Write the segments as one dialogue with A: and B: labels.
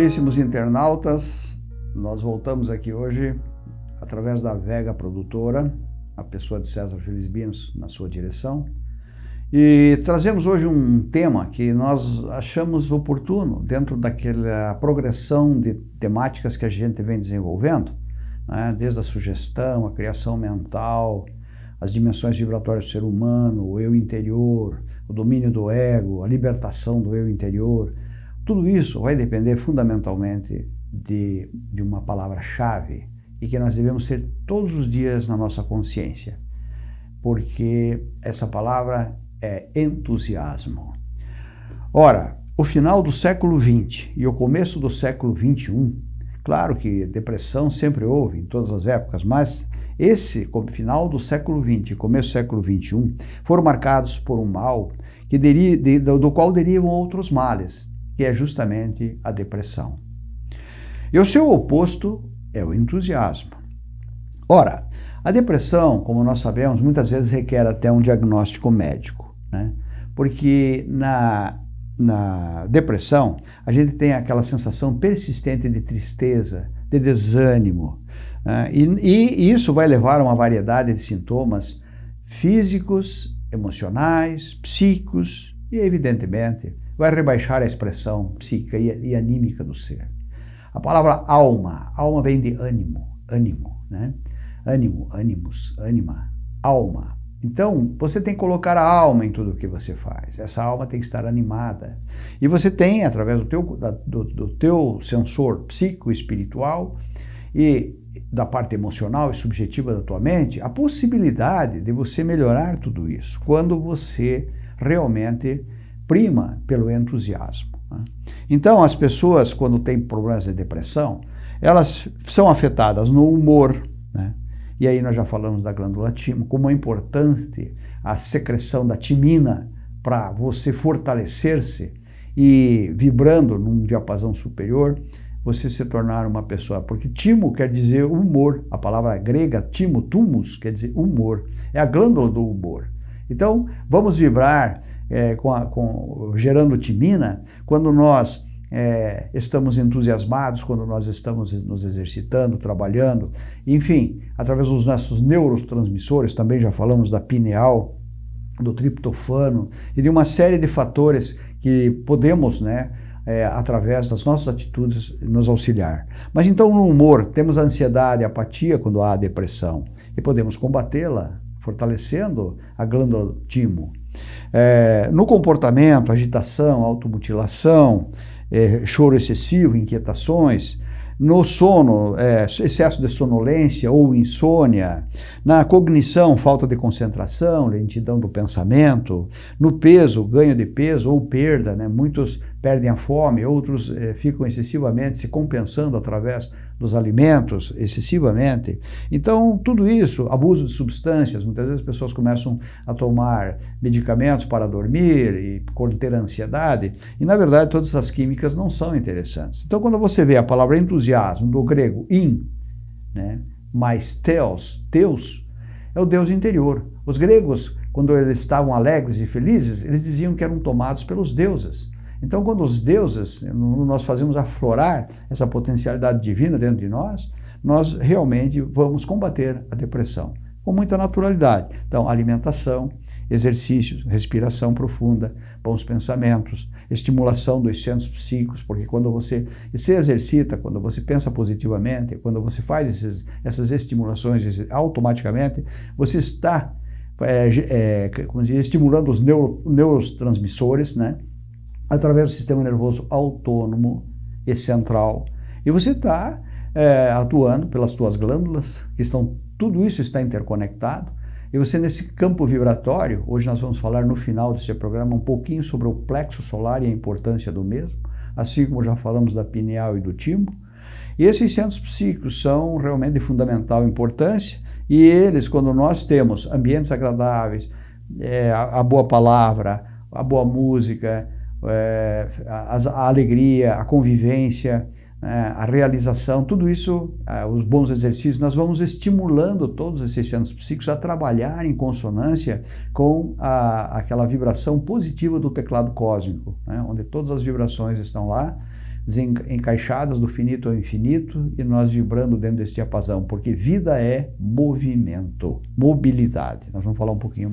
A: Caríssimos internautas, nós voltamos aqui hoje através da Vega Produtora, a pessoa de César Felizbinos na sua direção, e trazemos hoje um tema que nós achamos oportuno dentro daquela progressão de temáticas que a gente vem desenvolvendo, né? desde a sugestão, a criação mental, as dimensões vibratórias do ser humano, o eu interior, o domínio do ego, a libertação do eu interior. Tudo isso vai depender fundamentalmente de, de uma palavra-chave e que nós devemos ter todos os dias na nossa consciência, porque essa palavra é entusiasmo. Ora, o final do século XX e o começo do século XXI, claro que depressão sempre houve em todas as épocas, mas esse final do século XX e começo do século XXI foram marcados por um mal que deri, de, do qual derivam outros males, que é justamente a depressão. E o seu oposto é o entusiasmo. Ora, a depressão, como nós sabemos, muitas vezes requer até um diagnóstico médico, né? porque na, na depressão a gente tem aquela sensação persistente de tristeza, de desânimo, né? e, e isso vai levar a uma variedade de sintomas físicos, emocionais, psíquicos e, evidentemente, vai rebaixar a expressão psíquica e, anímica do ser. A palavra alma, alma vem de ânimo, ânimo, né? Ânimo, ânimos, ânima, alma. Então, você tem que colocar a alma em tudo o que você faz. Essa alma tem que estar animada. E você tem, através do teu, do, do teu sensor psico-espiritual e da parte emocional e subjetiva da tua mente, a possibilidade de você melhorar tudo isso quando você realmente prima pelo entusiasmo. Né? Então, as pessoas, quando têm problemas de depressão, elas são afetadas no humor, né? e aí nós já falamos da glândula timo, como é importante a secreção da timina para você fortalecer-se e vibrando num diapasão superior, você se tornar uma pessoa, porque timo quer dizer humor, a palavra grega timo, tumus, quer dizer humor, é a glândula do humor. Então, vamos vibrar é, com a, com, gerando timina, quando nós é, estamos entusiasmados, quando nós estamos nos exercitando, trabalhando, enfim, através dos nossos neurotransmissores, também já falamos da pineal, do triptofano e de uma série de fatores que podemos, né, é, através das nossas atitudes, nos auxiliar. Mas então no humor, temos a ansiedade, a apatia quando há depressão e podemos combatê-la fortalecendo a glândula timo. É, no comportamento, agitação, automutilação, é, choro excessivo, inquietações, no sono, é, excesso de sonolência ou insônia, na cognição, falta de concentração, lentidão do pensamento, no peso, ganho de peso ou perda, né? muitos perdem a fome, outros é, ficam excessivamente se compensando através dos alimentos excessivamente. Então, tudo isso, abuso de substâncias, muitas vezes as pessoas começam a tomar medicamentos para dormir e a ansiedade, e na verdade todas essas químicas não são interessantes. Então, quando você vê a palavra entusiasmo, do grego in, né, mais theos, Deus, é o Deus interior. Os gregos, quando eles estavam alegres e felizes, eles diziam que eram tomados pelos deuses. Então, quando os deuses, nós fazemos aflorar essa potencialidade divina dentro de nós, nós realmente vamos combater a depressão com muita naturalidade. Então, alimentação, exercícios, respiração profunda, bons pensamentos, estimulação dos centros psíquicos, porque quando você se exercita, quando você pensa positivamente, quando você faz esses, essas estimulações automaticamente, você está é, é, estimulando os neuro, neurotransmissores, né? Através do sistema nervoso autônomo e central. E você está é, atuando pelas suas glândulas, que estão, tudo isso está interconectado. E você nesse campo vibratório, hoje nós vamos falar no final desse programa um pouquinho sobre o plexo solar e a importância do mesmo, assim como já falamos da pineal e do timo. E esses centros psíquicos são realmente de fundamental importância e eles, quando nós temos ambientes agradáveis, é, a, a boa palavra, a boa música, é, a, a, alegria, a convivência, é, a realização, tudo isso, é, os bons exercícios, nós vamos estimulando todos esses centros psíquicos a trabalhar em consonância com a, aquela vibração positiva do teclado cósmico, né, onde todas as vibrações estão lá, encaixadas do finito ao infinito e nós vibrando dentro desse diapasão, porque vida é movimento, mobilidade. Nós vamos falar um pouquinho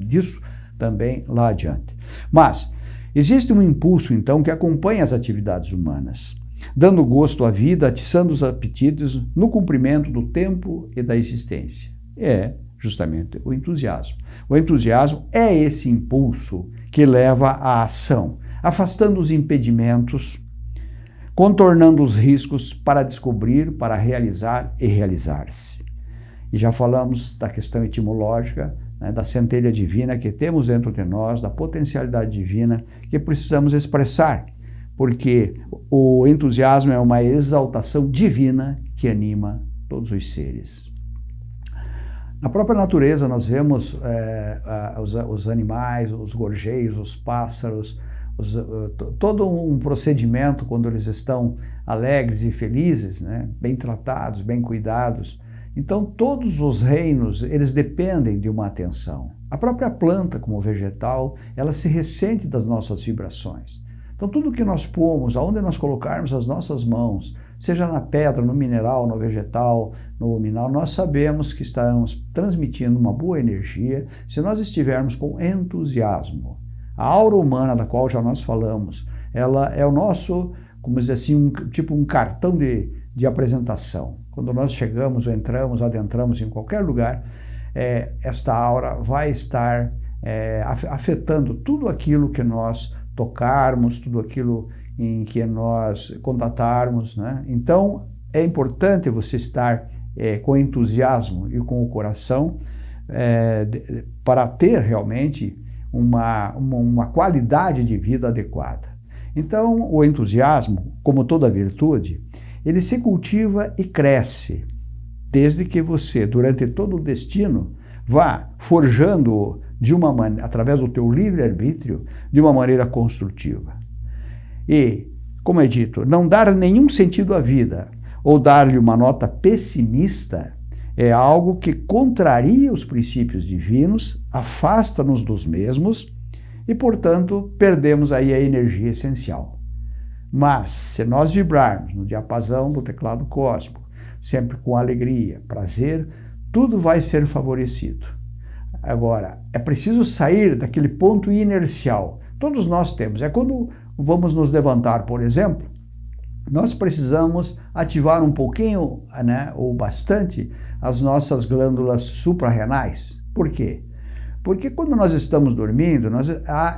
A: disso também lá adiante. Mas existe um impulso, então, que acompanha as atividades humanas, dando gosto à vida, atiçando os apetites no cumprimento do tempo e da existência. É justamente o entusiasmo. O entusiasmo é esse impulso que leva à ação, afastando os impedimentos, contornando os riscos para descobrir, para realizar e realizar-se. E já falamos da questão etimológica, né, da centelha divina que temos dentro de nós, da potencialidade divina que precisamos expressar, porque o entusiasmo é uma exaltação divina que anima todos os seres. Na própria natureza nós vemos é, os, os, animais, os gorjeios, os pássaros, os, uh, todo um procedimento quando eles estão alegres e felizes, né? bem tratados, bem cuidados. Então todos os reinos, eles dependem de uma atenção. A própria planta, como vegetal, ela se ressente das nossas vibrações. Então tudo que nós pomos, aonde nós colocarmos as nossas mãos, seja na pedra, no mineral, no vegetal, no luminal, nós sabemos que estamos transmitindo uma boa energia se nós estivermos com entusiasmo. A aura humana, da qual já nós falamos, ela é o nosso, como dizer assim, um, tipo um cartão de, de apresentação. Quando nós chegamos ou entramos, adentramos em qualquer lugar, é, esta aura vai estar é, afetando tudo aquilo que nós tocarmos, tudo aquilo em que nós contatarmos. Né? Então, é importante você estar é, com entusiasmo e com o coração é, de, para ter realmente uma, uma, uma qualidade de vida adequada. Então, o entusiasmo, como toda virtude, ele se cultiva e cresce, desde que você, durante todo o destino, vá forjando de uma maneira, através do teu livre-arbítrio, de uma maneira construtiva. E, como é dito, não dar nenhum sentido à vida ou dar-lhe uma nota pessimista é algo que contraria os princípios divinos, afasta-nos dos mesmos e, portanto, perdemos aí a energia essencial. Mas, se nós vibrarmos no diapasão do teclado cósmico, sempre com alegria, prazer, tudo vai ser favorecido. Agora, é preciso sair daquele ponto inercial. Todos nós temos. É quando vamos nos levantar, por exemplo, nós precisamos ativar um pouquinho, né, ou bastante, as nossas glândulas suprarrenais. Por quê? Porque quando nós estamos dormindo, nós,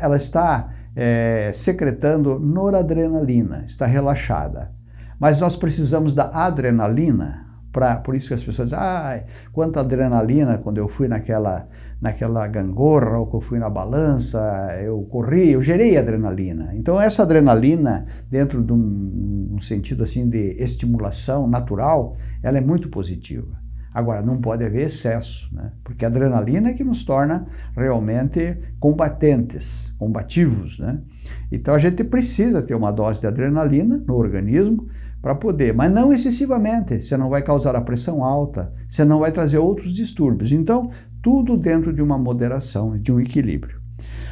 A: ela está é, secretando noradrenalina, está relaxada. Mas nós precisamos da adrenalina, pra, por isso que as pessoas dizem, ah, quanta adrenalina quando eu fui naquela naquela gangorra, ou que eu fui na balança, eu corri, eu gerei adrenalina. Então essa adrenalina, dentro de um, um sentido assim de estimulação natural, ela é muito positiva. Agora, não pode haver excesso, né? porque a adrenalina é que nos torna realmente combatentes, combativos. Né? Então a gente precisa ter uma dose de adrenalina no organismo para poder, mas não excessivamente, você não vai causar a pressão alta, você não vai trazer outros distúrbios. Então, tudo dentro de uma moderação, de um equilíbrio.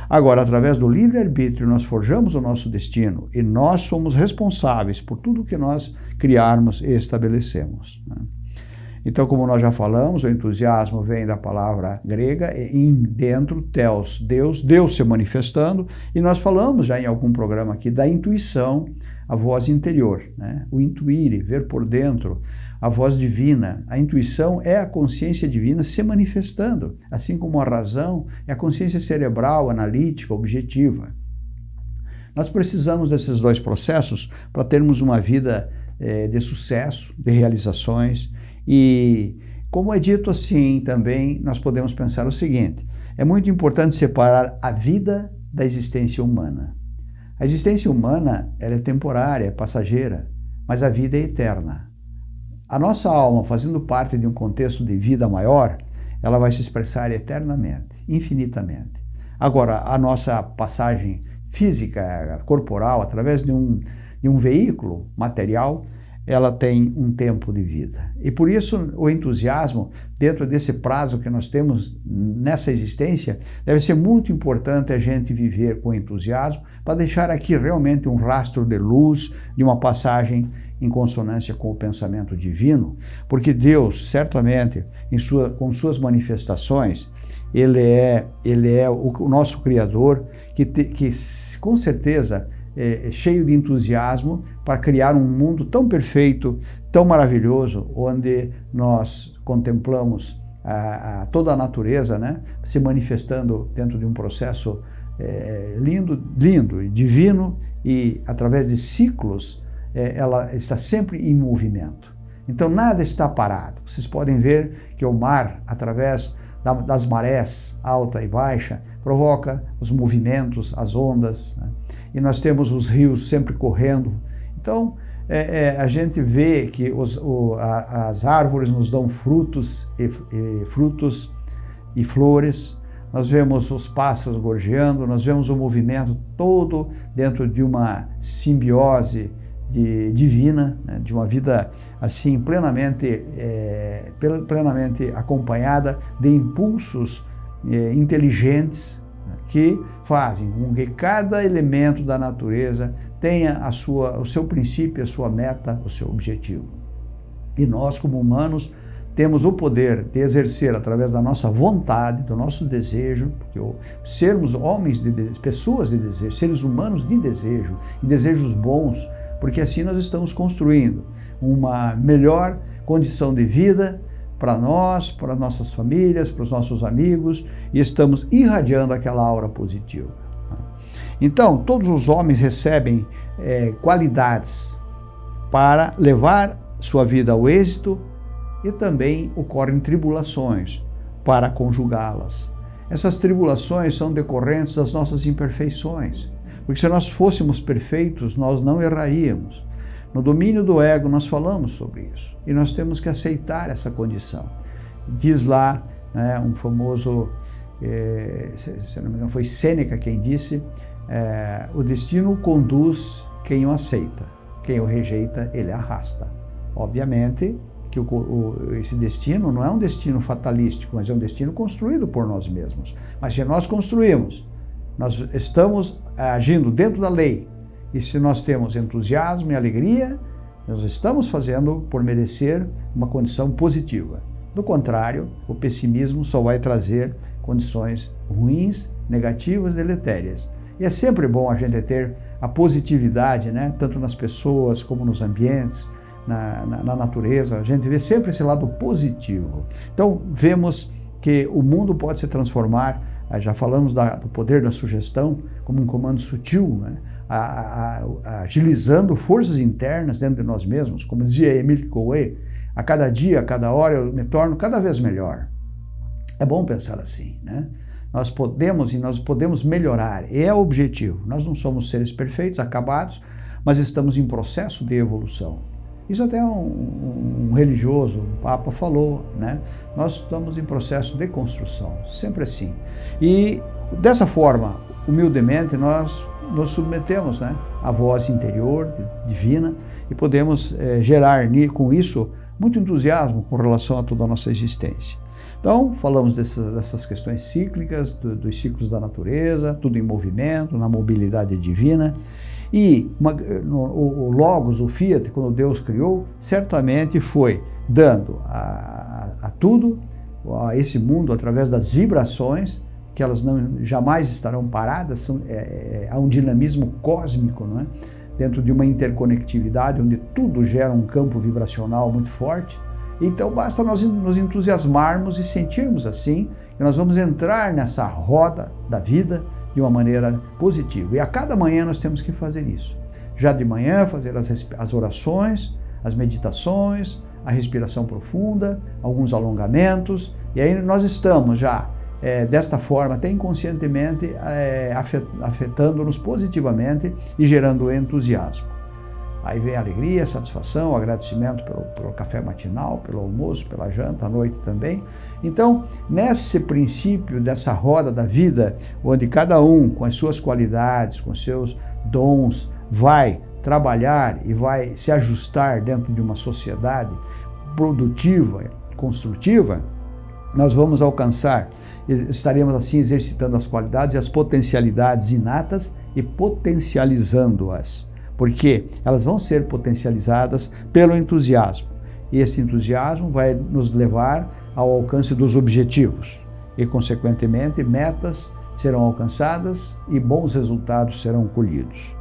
A: Agora, através do livre-arbítrio, nós forjamos o nosso destino e nós somos responsáveis por tudo que nós criarmos e estabelecemos. Né? Então, como nós já falamos, o entusiasmo vem da palavra grega, em dentro, teos, Deus, Deus se manifestando, e nós falamos já em algum programa aqui da intuição, a voz interior, né? o intuir, ver por dentro, a voz divina. A intuição é a consciência divina se manifestando, assim como a razão é a consciência cerebral, analítica, objetiva. Nós precisamos desses dois processos para termos uma vida é, de sucesso, de realizações. E, como é dito assim também, nós podemos pensar o seguinte: é muito importante separar a vida da existência humana. A existência humana é temporária, é passageira, mas a vida é eterna. A nossa alma, fazendo parte de um contexto de vida maior, ela vai se expressar eternamente, infinitamente. Agora, a nossa passagem física, corporal, através de um, de um veículo material, ela tem um tempo de vida. E por isso o entusiasmo, dentro desse prazo que nós temos nessa existência, deve ser muito importante a gente viver com entusiasmo para deixar aqui realmente um rastro de luz, de uma passagem em consonância com o pensamento divino, porque Deus, certamente, sua, com suas manifestações, Ele é, ele é o, o nosso Criador, que, te, que com certeza é, é, cheio de entusiasmo para criar um mundo tão perfeito, tão maravilhoso, onde nós contemplamos a, a toda a natureza né, se manifestando dentro de um processo é, lindo, lindo e divino e através de ciclos é, ela está sempre em movimento. Então nada está parado. Vocês podem ver que o mar, através da, das marés alta e baixa, provoca os movimentos, as ondas. Né? E nós temos os rios sempre correndo. Então, é, é, a gente vê que os, o, a, as árvores nos dão frutos e, e, frutos e flores, nós vemos os pássaros gorjeando, nós vemos o movimento todo dentro de uma simbiose de, divina, né, de uma vida assim plenamente, é, plenamente acompanhada de impulsos é, inteligentes que fazem com que cada elemento da natureza tenha a sua, o seu princípio, a sua meta, o seu objetivo. E nós, como humanos, temos o poder de exercer através da nossa vontade, do nosso desejo, porque sermos homens, de, pessoas de desejo, seres humanos de desejo, e desejos bons, porque assim nós estamos construindo uma melhor condição de vida, para nós, para nossas famílias, para os nossos amigos, e estamos irradiando aquela aura positiva. Então, todos os homens recebem é, qualidades para levar sua vida ao êxito e também ocorrem tribulações para conjugá-las. Essas tribulações são decorrentes das nossas imperfeições, porque se nós fôssemos perfeitos, nós não erraríamos. No domínio do ego, nós falamos sobre isso. E nós temos que aceitar essa condição. Diz lá né, um famoso, é, se não me engano, foi Sêneca quem disse, é, o destino conduz quem o aceita, quem o rejeita, ele arrasta. Obviamente que o, o, esse destino não é um destino fatalístico, mas é um destino construído por nós mesmos. Mas se nós construímos, nós estamos agindo dentro da lei, e se nós temos entusiasmo e alegria, nós estamos fazendo por merecer uma condição positiva. Do contrário, o pessimismo só vai trazer condições ruins, negativas, deletérias. E é sempre bom a gente ter a positividade, né? tanto nas pessoas como nos ambientes, na, na, na natureza. A gente vê sempre esse lado positivo. Então, vemos que o mundo pode se transformar, já falamos da, do poder da sugestão como um comando sutil, né? A, a, agilizando forças internas dentro de nós mesmos, como dizia Emile Coué, a cada dia, a cada hora eu me torno cada vez melhor. É bom pensar assim, né? Nós podemos e nós podemos melhorar, é o objetivo. Nós não somos seres perfeitos, acabados, mas estamos em processo de evolução. Isso até um, um religioso, um Papa falou, né? Nós estamos em processo de construção, sempre assim. E dessa forma, humildemente, nós nos submetemos né, à voz interior, divina, e podemos é, gerar com isso muito entusiasmo com relação a toda a nossa existência. Então, falamos dessas, dessas questões cíclicas, do, dos ciclos da natureza, tudo em movimento, na mobilidade divina. E uma, no, o, Logos, o Fiat, quando Deus criou, certamente foi dando a, a tudo, a esse mundo, através das vibrações, que elas não, jamais estarão paradas, são, é, é, há um dinamismo cósmico, não é? dentro de uma interconectividade onde tudo gera um campo vibracional muito forte. Então basta nós nos entusiasmarmos e sentirmos assim, que nós vamos entrar nessa roda da vida de uma maneira positiva. E a cada manhã nós temos que fazer isso. Já de manhã fazer as, as orações, as meditações, a respiração profunda, alguns alongamentos, e aí nós estamos já é, desta forma, até inconscientemente, é, afetando-nos positivamente e gerando entusiasmo. Aí vem a alegria, a satisfação, o agradecimento pelo, pelo, café matinal, pelo almoço, pela janta, à noite também. Então, nesse princípio dessa roda da vida, onde cada um, com as suas qualidades, com seus dons, vai trabalhar e vai se ajustar dentro de uma sociedade produtiva, construtiva, nós vamos alcançar, estaremos assim exercitando as qualidades e as potencialidades inatas e potencializando-as, porque elas vão ser potencializadas pelo entusiasmo. E esse entusiasmo vai nos levar ao alcance dos objetivos e, consequentemente, metas serão alcançadas e bons resultados serão colhidos.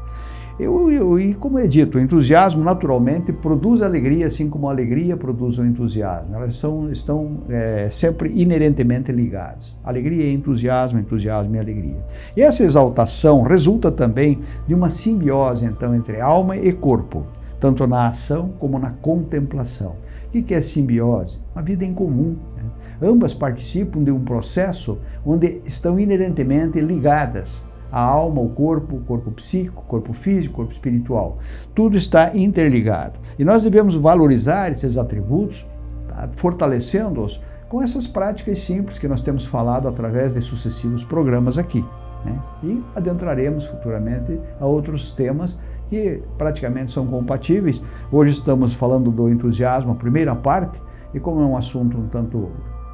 A: Eu, eu, e como é dito, o entusiasmo naturalmente produz alegria, assim como a alegria produz o entusiasmo. Elas são, estão é, sempre inerentemente ligadas. Alegria e entusiasmo, entusiasmo e alegria. E essa exaltação resulta também de uma simbiose então entre alma e corpo, tanto na ação como na contemplação. O que é simbiose? Uma vida em comum. Né? Ambas participam de um processo onde estão inerentemente ligadas a alma, o corpo, o corpo psíquico, o corpo físico, o corpo espiritual. Tudo está interligado. E nós devemos valorizar esses atributos, tá? fortalecendo-os com essas práticas simples que nós temos falado através de sucessivos programas aqui. Né? E adentraremos futuramente a outros temas que praticamente são compatíveis. Hoje estamos falando do entusiasmo, a primeira parte, e como é um assunto um tanto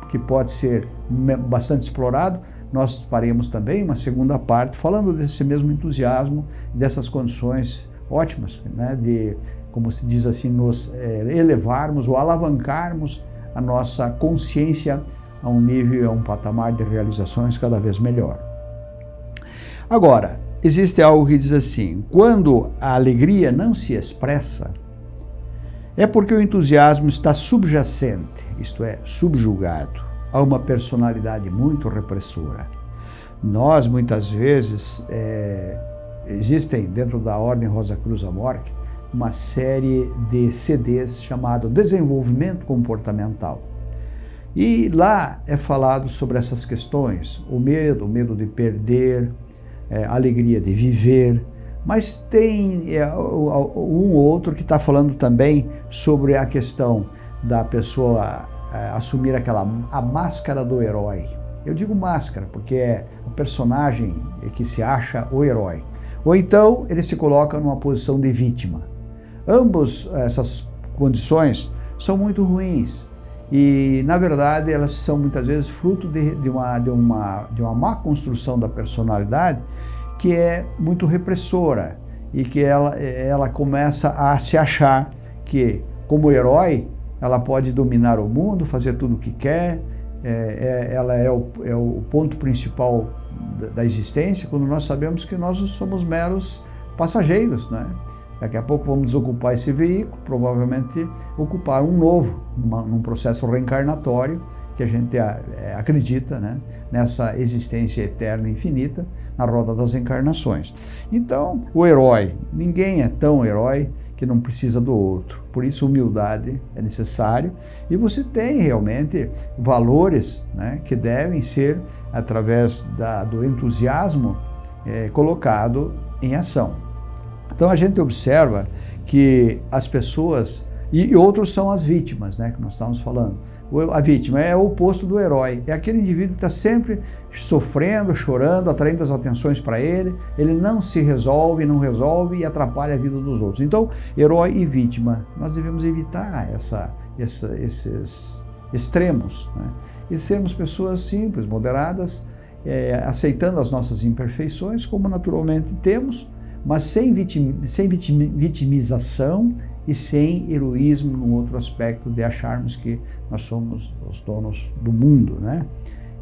A: que pode ser bastante explorado, nós faremos também uma segunda parte falando desse mesmo entusiasmo, dessas condições ótimas, né, de, como se diz assim, nos é, elevarmos ou alavancarmos a nossa consciência a um nível, a um patamar de realizações cada vez melhor. Agora, existe algo que diz assim, quando a alegria não se expressa, é porque o entusiasmo está subjacente, isto é, subjugado a uma personalidade muito repressora. Nós, muitas vezes, é, existem dentro da Ordem Rosa Cruz Amorque uma série de CDs chamado Desenvolvimento Comportamental. E lá é falado sobre essas questões, o medo, o medo de perder, é, a alegria de viver, mas tem é, um outro que está falando também sobre a questão da pessoa assumir aquela a máscara do herói. Eu digo máscara porque é o personagem que se acha o herói. Ou então ele se coloca numa posição de vítima. Ambas essas condições são muito ruins e, na verdade, elas são muitas vezes fruto de, de, uma, de, uma, de uma má construção da personalidade que é muito repressora e que ela, ela começa a se achar que, como herói, ela pode dominar o mundo, fazer tudo o que quer, é, é, ela é o, é o, ponto principal da, da, existência, quando nós sabemos que nós somos meros passageiros. Né? Daqui a pouco vamos desocupar esse veículo, provavelmente ocupar um novo, uma, num processo reencarnatório, que a gente é, acredita né? nessa existência eterna e infinita, na roda das encarnações. Então, o herói, ninguém é tão herói que não precisa do outro. Por isso, humildade é necessário e você tem realmente valores né, que devem ser, através da, do entusiasmo, é, colocado em ação. Então, a gente observa que as pessoas, e, outros são as vítimas, né, que nós estamos falando. A vítima é o oposto do herói, é aquele indivíduo que está sempre sofrendo, chorando, atraindo as atenções para ele, ele não se resolve, não resolve e atrapalha a vida dos outros. Então, herói e vítima, nós devemos evitar essa, essa esses extremos né? e sermos pessoas simples, moderadas, é, aceitando as nossas imperfeições, como naturalmente temos, mas sem, vitim, sem vitim, vitimização e sem heroísmo no outro aspecto de acharmos que nós somos os donos do mundo, né?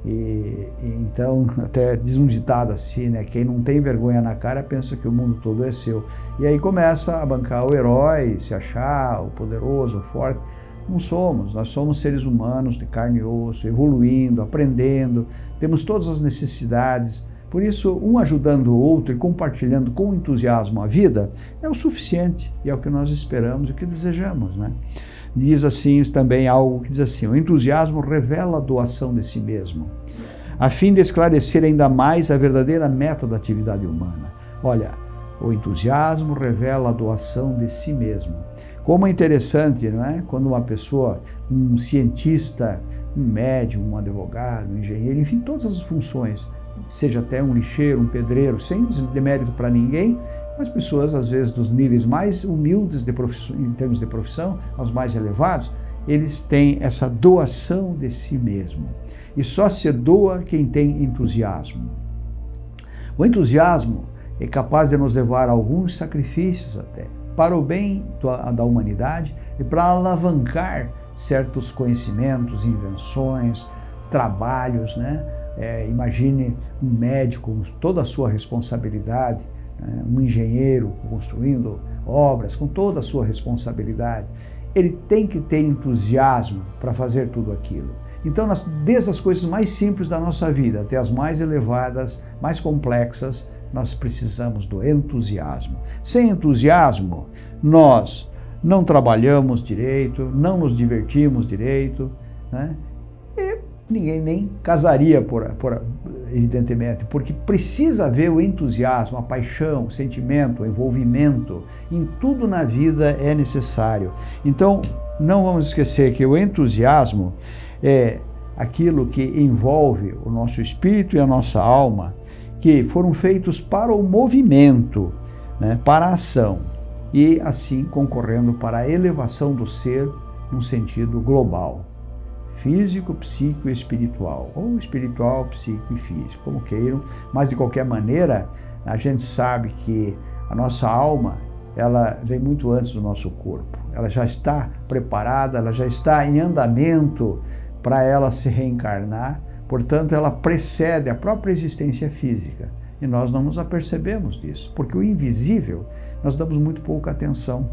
A: E, então, até diz um ditado assim, né? Quem não tem vergonha na cara pensa que o mundo todo é seu. E aí começa a bancar o herói, se achar o poderoso, o forte. Não somos, nós somos seres humanos de carne e osso, evoluindo, aprendendo, temos todas as necessidades, por isso, um ajudando o outro e compartilhando com entusiasmo a vida é o suficiente e é o que nós esperamos e o que desejamos. Né? Diz assim também algo que diz assim, o entusiasmo revela a doação de si mesmo, a fim de esclarecer ainda mais a verdadeira meta da atividade humana. Olha, o entusiasmo revela a doação de si mesmo. Como é interessante, não é? Quando uma pessoa, um cientista, um médium, um advogado, um engenheiro, enfim, todas as funções, seja até um lixeiro, um pedreiro, sem demérito para ninguém, As pessoas, às vezes, dos níveis mais humildes de em termos de profissão, aos mais elevados, eles têm essa doação de si mesmo. E só se doa quem tem entusiasmo. O entusiasmo é capaz de nos levar a alguns sacrifícios até, para o bem da humanidade e para alavancar certos conhecimentos, invenções, trabalhos, né? É, imagine um médico com toda a sua responsabilidade, né? um engenheiro construindo obras com toda a sua responsabilidade. Ele tem que ter entusiasmo para fazer tudo aquilo. Então, nós, desde as coisas mais simples da nossa vida até as mais elevadas, mais complexas, nós precisamos do entusiasmo. Sem entusiasmo, nós não trabalhamos direito, não nos divertimos direito, né? E ninguém nem casaria, por, por, evidentemente, porque precisa haver o entusiasmo, a paixão, o sentimento, o envolvimento, em tudo na vida é necessário. Então, não vamos esquecer que o entusiasmo é aquilo que envolve o nosso espírito e a nossa alma, que foram feitos para o movimento, né, para a ação, e assim concorrendo para a elevação do ser num sentido global, físico, psíquico e espiritual, ou espiritual, psíquico e físico, como queiram, mas de qualquer maneira, a gente sabe que a nossa alma, ela vem muito antes do nosso corpo, ela já está preparada, ela já está em andamento para ela se reencarnar, portanto, ela precede a própria existência física. E nós não nos apercebemos disso, porque o invisível nós damos muito pouca atenção.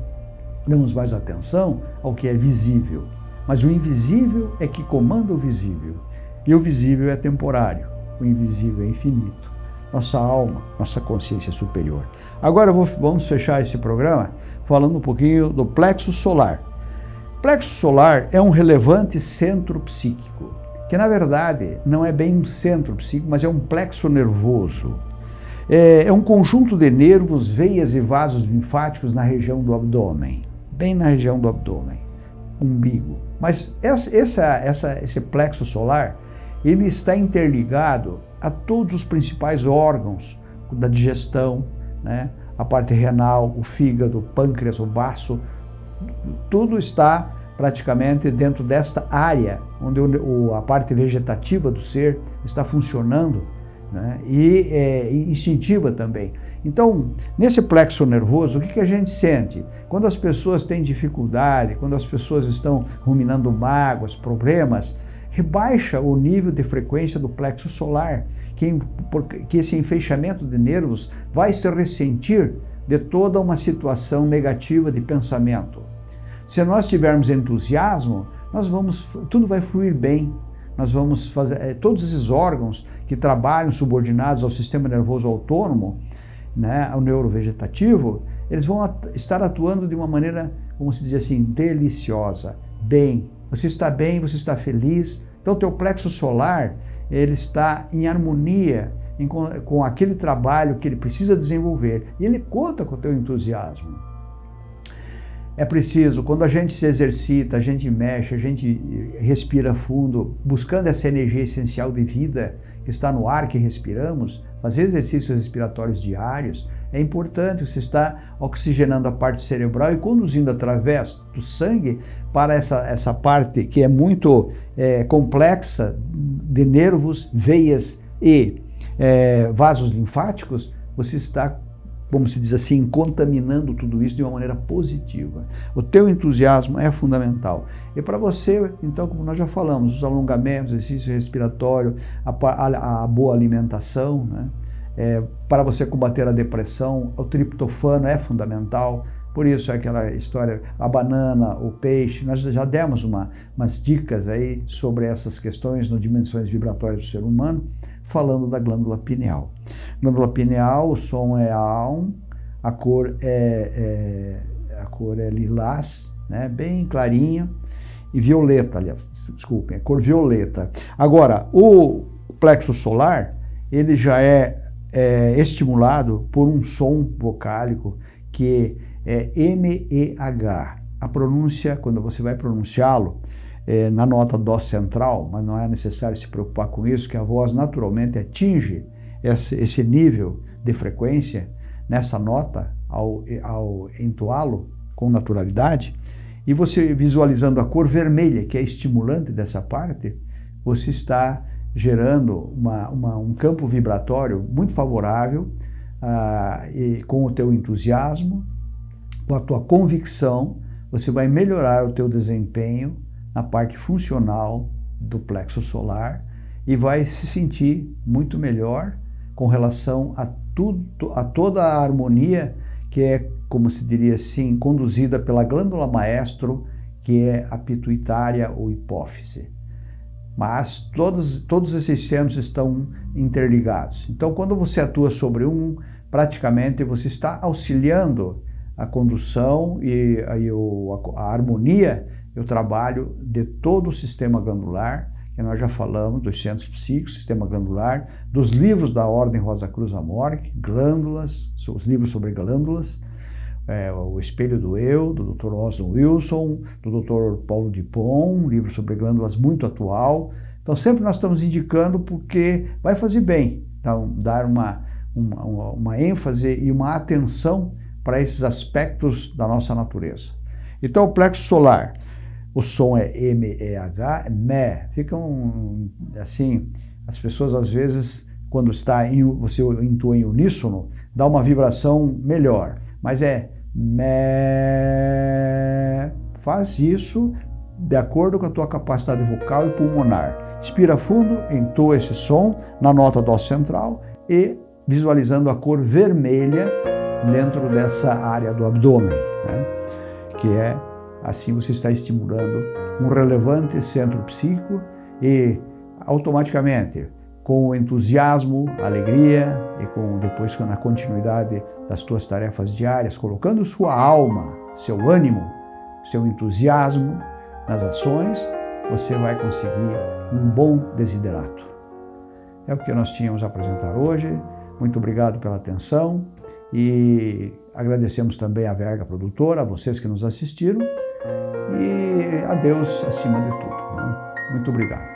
A: Damos mais atenção ao que é visível. Mas o invisível é que comanda o visível. E o visível é temporário, o invisível é infinito. Nossa alma, nossa consciência superior. Agora vamos fechar esse programa falando um pouquinho do plexo solar plexo solar é um relevante centro psíquico, que na verdade não é bem um centro psíquico, mas é um plexo nervoso. É, é um conjunto de nervos, veias e vasos linfáticos na região do abdômen, bem na região do abdômen, umbigo. Mas essa, essa, esse plexo solar, ele está interligado a todos os principais órgãos da digestão, né? a parte renal, o fígado, o pâncreas, o baço, tudo está praticamente dentro desta área, onde o, a parte vegetativa do ser está funcionando né? e é, instintiva também. Então, nesse plexo nervoso, o que, que a gente sente? Quando as pessoas têm dificuldade, quando as pessoas estão ruminando mágoas, problemas, rebaixa o nível de frequência do plexo solar, que, que esse enfeixamento de nervos vai se ressentir de toda uma situação negativa de pensamento. Se nós tivermos entusiasmo, nós vamos, tudo vai fluir bem. Nós vamos fazer, é, todos esses órgãos que trabalham subordinados ao sistema nervoso autônomo, né, neurovegetativo, eles vão at estar atuando de uma maneira, como se diz assim, deliciosa, bem. Você está bem, você está feliz. Então, o teu plexo solar, ele está em harmonia em, com, com aquele trabalho que ele precisa desenvolver. E ele conta com o teu entusiasmo. É preciso, quando a gente se exercita, a gente mexe, a gente respira fundo, buscando essa energia essencial de vida que está no ar que respiramos, fazer exercícios respiratórios diários, é importante, você está oxigenando a parte cerebral e conduzindo através do sangue para essa, essa parte que é muito é, complexa de nervos, veias e é, vasos linfáticos, você está como se diz assim, contaminando tudo isso de uma maneira positiva. O teu entusiasmo é fundamental. E para você, então, como nós já falamos, os alongamentos, exercício respiratório, a, a, a boa alimentação, né? É, para você combater a depressão, o triptofano é fundamental. Por isso aquela história, a banana, o peixe, nós já demos uma, umas dicas aí sobre essas questões no Dimensões Vibratórias do Ser Humano falando da glândula pineal. Glândula pineal, o som é A1, a cor é, é, a cor é lilás, né, bem clarinha, e violeta, aliás, desculpem, é cor violeta. Agora, o plexo solar, ele já é, é estimulado por um som vocálico que é MEH. A pronúncia, quando você vai pronunciá-lo, é, na nota dó central, mas não é necessário se preocupar com isso, que a voz naturalmente atinge esse, nível de frequência nessa nota ao, ao entoá-lo com naturalidade, e você visualizando a cor vermelha, que é estimulante dessa parte, você está gerando uma, uma, um campo vibratório muito favorável ah, e com o teu entusiasmo, com a tua convicção, você vai melhorar o teu desempenho na parte funcional do plexo solar e vai se sentir muito melhor com relação a, tudo, a toda a harmonia que é, como se diria assim, conduzida pela glândula maestro, que é a pituitária ou hipófise. Mas todos, todos esses centros estão interligados. Então, quando você atua sobre um, praticamente você está auxiliando a condução e, a, a harmonia e o trabalho de todo o sistema glandular, que nós já falamos dos centros psíquicos, sistema glandular, dos livros da Ordem Rosa Cruz Amorque, glândulas, os livros sobre glândulas, é, o Espelho do Eu, do Dr. Oswald Wilson, do Dr. Paulo Dupont, um livro sobre glândulas muito atual. Então sempre nós estamos indicando porque vai fazer bem, então, dar uma, uma, uma ênfase e uma atenção para esses aspectos da nossa natureza. Então o plexo solar, o som é M-E-H, é me, ficam assim, as pessoas às vezes, quando está em, você intua em uníssono, dá uma vibração melhor, mas é me, faz isso de acordo com a tua capacidade vocal e pulmonar. Inspira fundo, entoa esse som na nota dó central e visualizando a cor vermelha dentro dessa área do abdômen, né? que é Assim você está estimulando um relevante centro psíquico e automaticamente, com entusiasmo, alegria e com depois na continuidade das tuas tarefas diárias, colocando sua alma, seu ânimo, seu entusiasmo nas ações, você vai conseguir um bom desiderato. É o que nós tínhamos a apresentar hoje. Muito obrigado pela atenção e agradecemos também à Verga Produtora, a vocês que nos assistiram e a Deus acima de tudo. Né? Muito obrigado.